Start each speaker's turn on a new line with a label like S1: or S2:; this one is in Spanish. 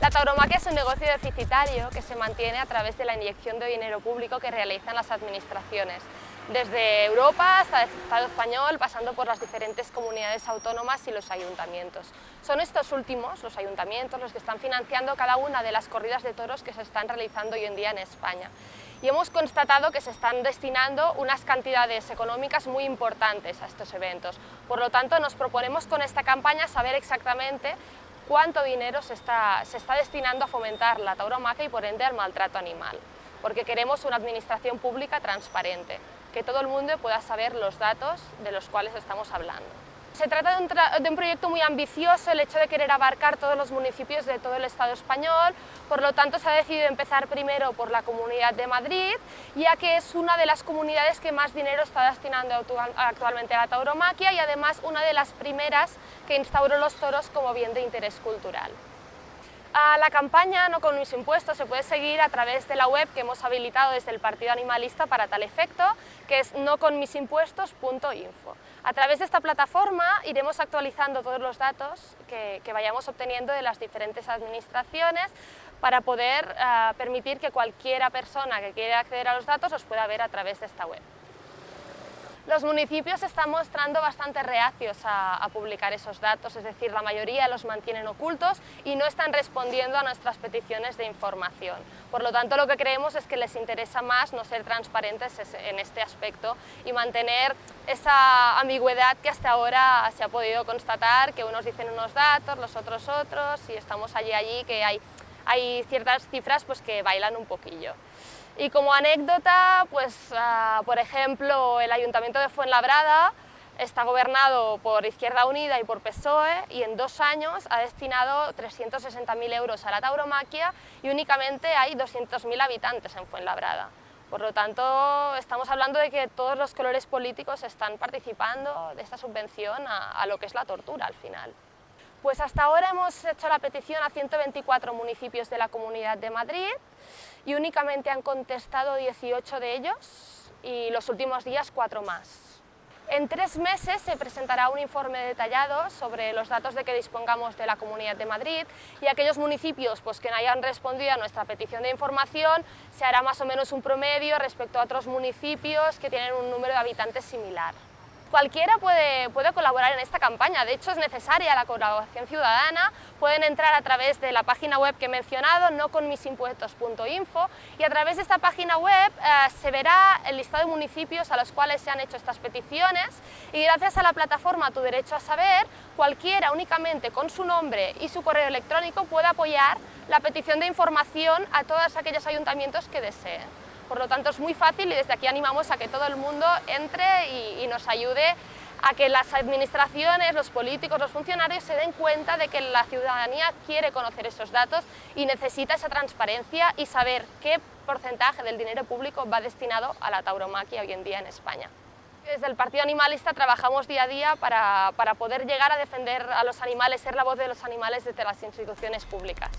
S1: La tauromaquia es un negocio deficitario que se mantiene a través de la inyección de dinero público que realizan las administraciones, desde Europa hasta el Estado español, pasando por las diferentes comunidades autónomas y los ayuntamientos. Son estos últimos, los ayuntamientos, los que están financiando cada una de las corridas de toros que se están realizando hoy en día en España. Y hemos constatado que se están destinando unas cantidades económicas muy importantes a estos eventos. Por lo tanto, nos proponemos con esta campaña saber exactamente cuánto dinero se está, se está destinando a fomentar la tauromaquia y por ende al maltrato animal, porque queremos una administración pública transparente, que todo el mundo pueda saber los datos de los cuales estamos hablando. Se trata de un, proyecto muy ambicioso, el hecho de querer abarcar todos los municipios de todo el Estado español, por lo tanto se ha decidido empezar primero por la Comunidad de Madrid, ya que es una de las comunidades que más dinero está destinando actualmente a la tauromaquia y además una de las primeras que instauró los toros como bien de interés cultural. La campaña No con mis impuestos se puede seguir a través de la web que hemos habilitado desde el Partido Animalista para tal efecto, que es noconmisimpuestos.info. A través de esta plataforma iremos actualizando todos los datos que, vayamos obteniendo de las diferentes administraciones para poder eh, permitir que cualquiera persona que quiera acceder a los datos los pueda ver a través de esta web. Los municipios están mostrando bastante reacios a, publicar esos datos, es decir, la mayoría los mantienen ocultos y no están respondiendo a nuestras peticiones de información. Por lo tanto, lo que creemos es que les interesa más no ser transparentes en este aspecto y mantener esa ambigüedad que hasta ahora se ha podido constatar, que unos dicen unos datos, los otros otros, y estamos allí allí que hay, hay ciertas cifras pues, que bailan un poquillo. Y como anécdota, pues, ah, por ejemplo, el Ayuntamiento de Fuenlabrada está gobernado por Izquierda Unida y por PSOE y en dos años ha destinado 360.000 euros a la tauromaquia y únicamente hay 200.000 habitantes en Fuenlabrada. Por lo tanto, estamos hablando de que todos los colores políticos están participando de esta subvención a, lo que es la tortura al final. Pues hasta ahora hemos hecho la petición a 124 municipios de la Comunidad de Madrid y únicamente han contestado 18 de ellos y los últimos días cuatro más. En tres meses se presentará un informe detallado sobre los datos de que dispongamos de la Comunidad de Madrid y aquellos municipios pues, que no hayan respondido a nuestra petición de información se hará más o menos un promedio respecto a otros municipios que tienen un número de habitantes similar. Cualquiera puede, colaborar en esta campaña, de hecho es necesaria la colaboración ciudadana, pueden entrar a través de la página web que he mencionado, noconmisimpuestos.info y a través de esta página web eh, se verá el listado de municipios a los cuales se han hecho estas peticiones y gracias a la plataforma Tu Derecho a Saber, cualquiera únicamente con su nombre y su correo electrónico puede apoyar la petición de información a todos aquellos ayuntamientos que deseen. Por lo tanto, es muy fácil y desde aquí animamos a que todo el mundo entre y, nos ayude a que las administraciones, los políticos, los funcionarios se den cuenta de que la ciudadanía quiere conocer esos datos y necesita esa transparencia y saber qué porcentaje del dinero público va destinado a la tauromaquia hoy en día en España. Desde el Partido Animalista trabajamos día a día para, para poder llegar a defender a los animales, ser la voz de los animales desde las instituciones públicas.